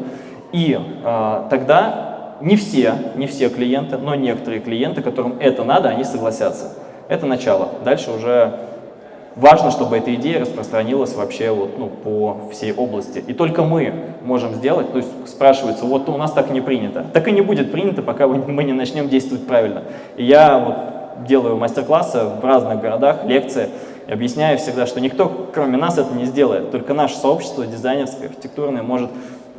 и э, тогда не все, не все клиенты, но некоторые клиенты, которым это надо, они согласятся. Это начало. Дальше уже Важно, чтобы эта идея распространилась вообще вот, ну, по всей области. И только мы можем сделать, то есть спрашивается, вот у нас так не принято. Так и не будет принято, пока мы не начнем действовать правильно. И я вот делаю мастер-классы в разных городах, лекции, и объясняю всегда, что никто, кроме нас, это не сделает. Только наше сообщество дизайнерское, архитектурное может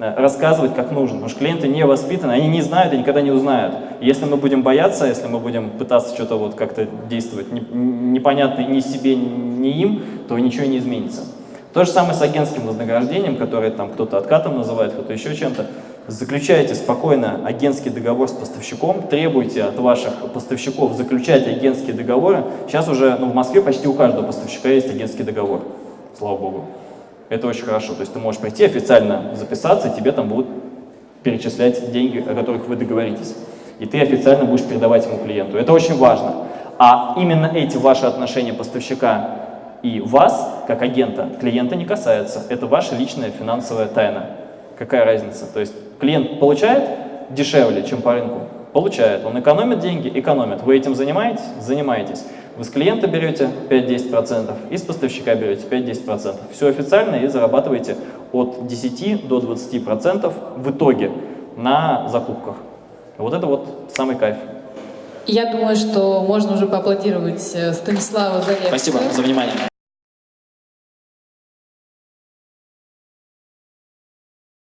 рассказывать как нужно, потому что клиенты не воспитаны, они не знают и никогда не узнают. Если мы будем бояться, если мы будем пытаться что-то вот как-то действовать непонятно ни себе, ни им, то ничего не изменится. То же самое с агентским вознаграждением, которое там кто-то откатом называет, кто-то еще чем-то. Заключайте спокойно агентский договор с поставщиком, требуйте от ваших поставщиков заключать агентские договоры. Сейчас уже ну, в Москве почти у каждого поставщика есть агентский договор, слава богу. Это очень хорошо. То есть ты можешь прийти официально записаться, и тебе там будут перечислять деньги, о которых вы договоритесь. И ты официально будешь передавать ему клиенту. Это очень важно. А именно эти ваши отношения поставщика и вас, как агента, клиента не касаются. Это ваша личная финансовая тайна. Какая разница? То есть клиент получает дешевле, чем по рынку? Получает. Он экономит деньги? Экономит. Вы этим занимаетесь? Занимаетесь. Вы с клиента берете 5-10% и с поставщика берете 5-10%. Все официально и зарабатываете от 10 до 20% в итоге на закупках. Вот это вот самый кайф. Я думаю, что можно уже поаплодировать э, Станиславу за лекцию. Спасибо за внимание.